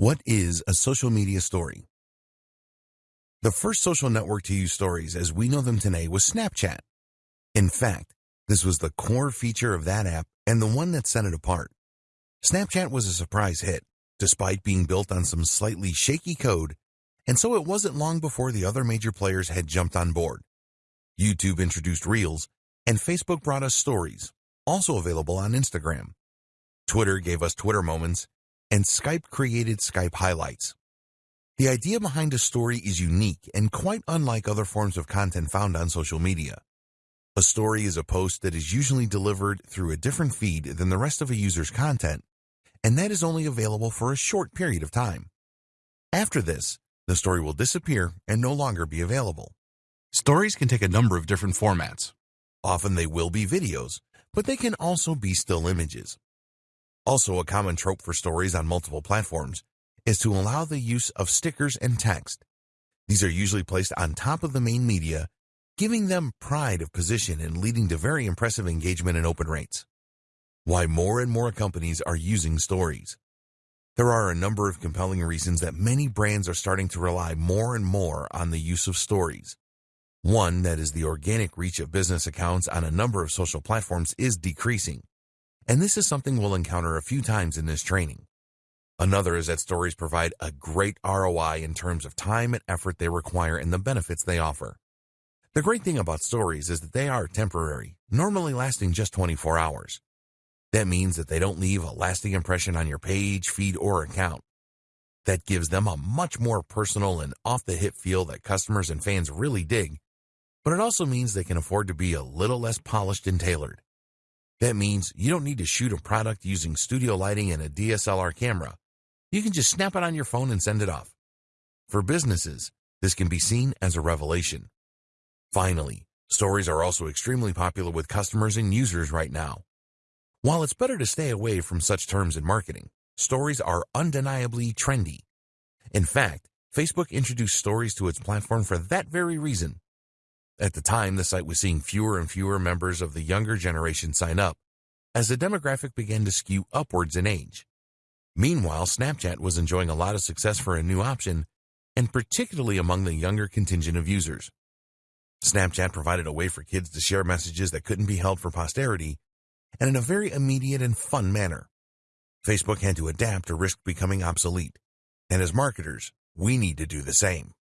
What is a social media story? The first social network to use stories as we know them today was Snapchat. In fact, this was the core feature of that app and the one that set it apart. Snapchat was a surprise hit, despite being built on some slightly shaky code, and so it wasn't long before the other major players had jumped on board. YouTube introduced Reels, and Facebook brought us Stories, also available on Instagram. Twitter gave us Twitter Moments, and Skype created Skype Highlights. The idea behind a story is unique and quite unlike other forms of content found on social media. A story is a post that is usually delivered through a different feed than the rest of a user's content, and that is only available for a short period of time. After this, the story will disappear and no longer be available. Stories can take a number of different formats. Often they will be videos, but they can also be still images. Also, a common trope for stories on multiple platforms is to allow the use of stickers and text. These are usually placed on top of the main media, giving them pride of position and leading to very impressive engagement and open rates. Why more and more companies are using stories. There are a number of compelling reasons that many brands are starting to rely more and more on the use of stories. One, that is the organic reach of business accounts on a number of social platforms is decreasing and this is something we'll encounter a few times in this training. Another is that stories provide a great ROI in terms of time and effort they require and the benefits they offer. The great thing about stories is that they are temporary, normally lasting just 24 hours. That means that they don't leave a lasting impression on your page, feed, or account. That gives them a much more personal and off-the-hip feel that customers and fans really dig, but it also means they can afford to be a little less polished and tailored. That means you don't need to shoot a product using studio lighting and a DSLR camera. You can just snap it on your phone and send it off. For businesses, this can be seen as a revelation. Finally, stories are also extremely popular with customers and users right now. While it's better to stay away from such terms in marketing, stories are undeniably trendy. In fact, Facebook introduced stories to its platform for that very reason. At the time, the site was seeing fewer and fewer members of the younger generation sign up as the demographic began to skew upwards in age. Meanwhile, Snapchat was enjoying a lot of success for a new option, and particularly among the younger contingent of users. Snapchat provided a way for kids to share messages that couldn't be held for posterity, and in a very immediate and fun manner. Facebook had to adapt or risk becoming obsolete, and as marketers, we need to do the same.